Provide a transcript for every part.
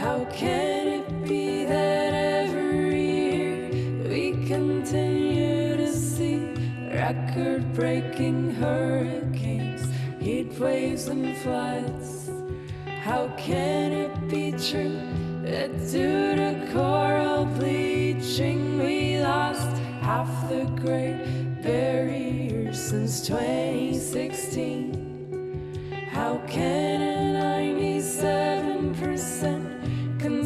How can it be that every year we continue to see record breaking hurricanes, heat waves, and floods? How can it be true that due to coral bleaching we lost half the great barrier since 2016? How can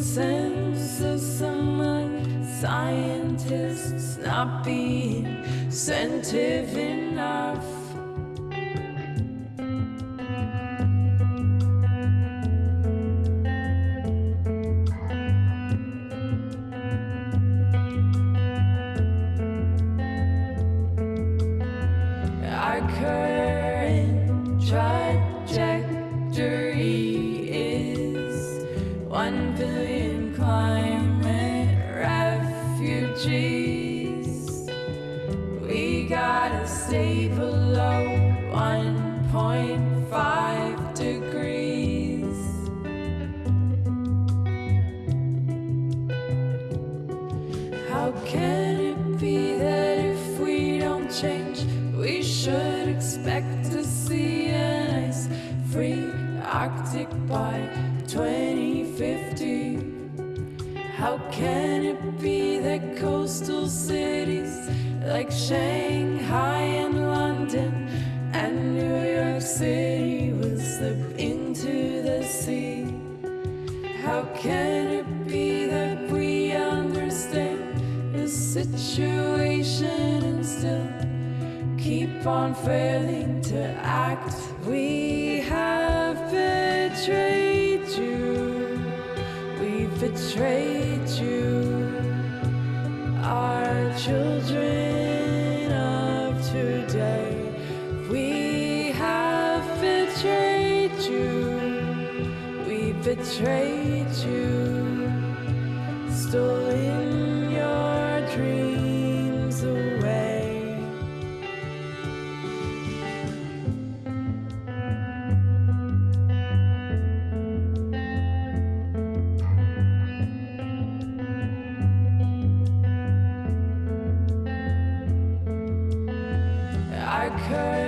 consensus among scientists not be incentive enough? We gotta stay below 1.5 degrees. How can it be that if we don't change, we should expect to see an ice free Arctic by How can it be that coastal cities like Shanghai and London and New York City will slip into the sea? How can it be that we understand the situation and still keep on failing to act? We have betrayed you. Our children of today. We have betrayed you. We betrayed you, Our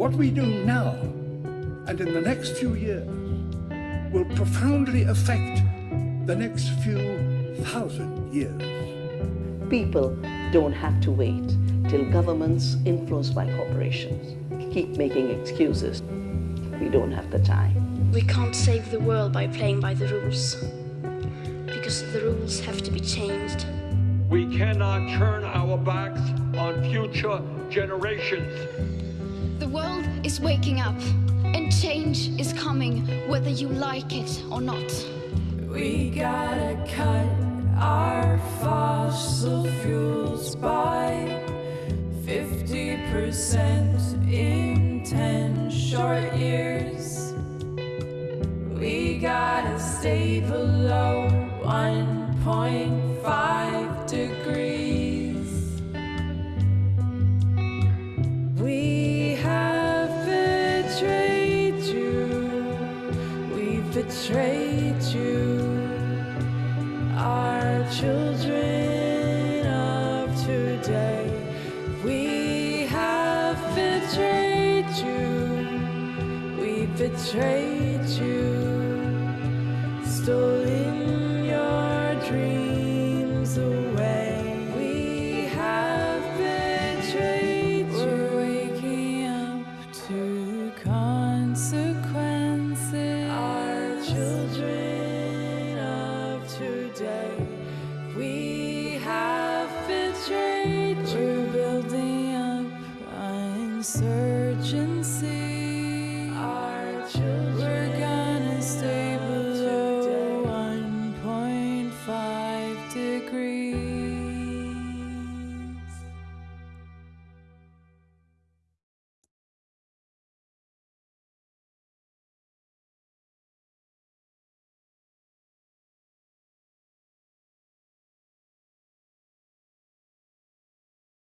What we do now and in the next few years will profoundly affect the next few thousand years. People don't have to wait till governments influenced by corporations keep making excuses. We don't have the time. We can't save the world by playing by the rules. Because the rules have to be changed. We cannot turn our backs on future generations. The world is waking up, and change is coming whether you like it or not. We gotta cut our fossil fuels by 50% in 10 short years. We gotta stay below 1.5 betrayed you. We've betrayed you. Search